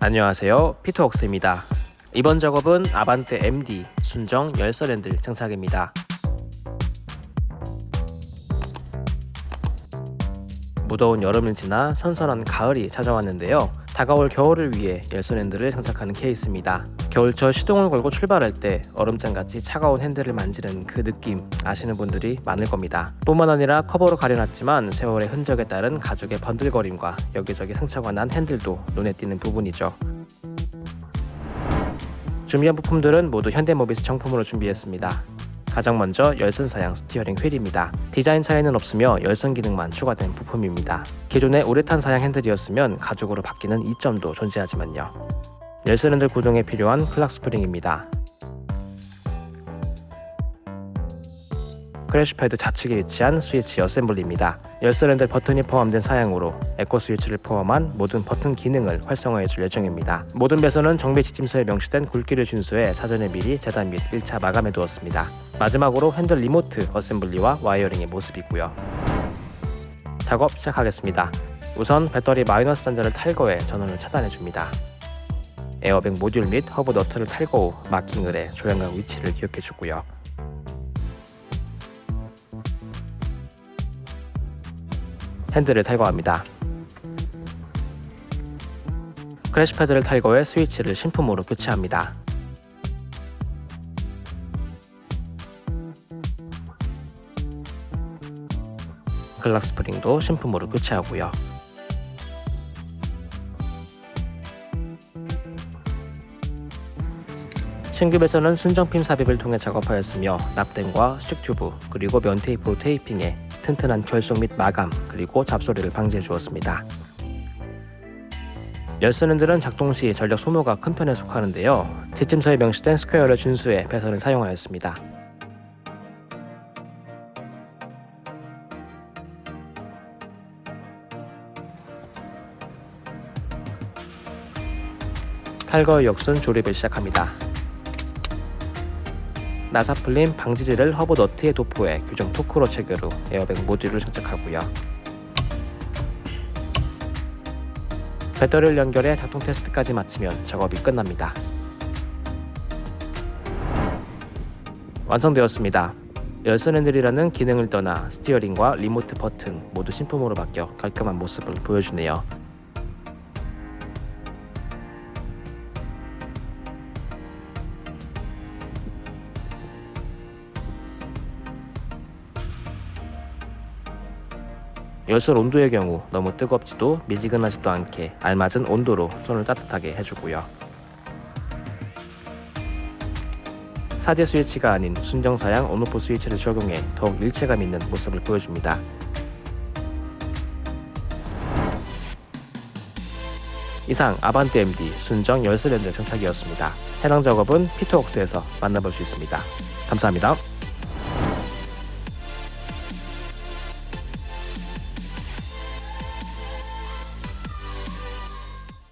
안녕하세요. 피터웍스입니다. 이번 작업은 아반떼 MD 순정 열선 핸들 장착입니다 무더운 여름을 지나 선선한 가을이 찾아왔는데요. 다가올 겨울을 위해 열선 핸들을 장착하는 케이스입니다. 겨울철 시동을 걸고 출발할 때 얼음장같이 차가운 핸들을 만지는 그 느낌 아시는 분들이 많을 겁니다. 뿐만 아니라 커버로 가려놨지만 세월의 흔적에 따른 가죽의 번들거림과 여기저기 상처가 난 핸들도 눈에 띄는 부분이죠. 준비한 부품들은 모두 현대모비스 정품으로 준비했습니다 가장 먼저 열선 사양 steering wheel입니다. 디자인 차이는 없으며 열선 기능만 추가된 부품입니다. 기존의 우레탄 사양 핸들이었으면 가죽으로 바뀌는 이점도 존재하지만요. 열선 핸들 구동에 필요한 clock spring입니다. crash pad 좌측에 위치한 스위치 assembly입니다. 핸들 버튼이 포함된 사양으로 에코 스위치를 포함한 모든 버튼 기능을 활성화해 줄 예정입니다. 모든 배선은 정비 지침서에 명시된 굵기를 준수해 사전에 미리 재단 및 1차 마감해 두었습니다. 마지막으로 핸들 remote assembly와 wiring의 모습이고요. 작업 시작하겠습니다. 우선 배터리 마이너스 단자를 탈거해 전원을 차단해 줍니다. 에어백 모듈 및 허브 너트를 탈거 후 marking을 해 조향각 위치를 기억해 주고요. 핸들을 탈거합니다. crash pad를 탈거해 스위치를 신품으로 교체합니다. clock spring도 신품으로 교체하고요. 신규 배선은 순정핀 삽입을 통해 작업하였으며 납땜과 수축 튜브 그리고 면 테이프로 테이핑해 튼튼한 결속 및 마감 그리고 잡소리를 방지해 주었습니다. 열선핸들은 작동 시 전력 소모가 큰 편에 속하는데요. 지침서에 명시된 square를 준수해 배선을 사용하였습니다. 탈거 역순 조립을 시작합니다. 나사풀림 방지제를 허브 너트에 도포해 규정 토크로 체결 후 에어백 모듈을 장착하고요. 배터리를 연결해 작동 테스트까지 마치면 작업이 끝납니다. 완성되었습니다. 열선 핸들이라는 기능을 떠나 steering과 remote 버튼 모두 신품으로 바뀌어 깔끔한 모습을 보여주네요. 열선 온도의 경우 너무 뜨겁지도 미지근하지도 않게 알맞은 온도로 손을 따뜻하게 해주고요. 사제 스위치가 아닌 순정사양 온오프 스위치를 적용해 더욱 일체감 있는 모습을 보여줍니다. 이상 아반떼 MD 순정 열쇠 렌즈 장착이었습니다. 해당 작업은 피터웍스에서 만나볼 수 있습니다. 감사합니다.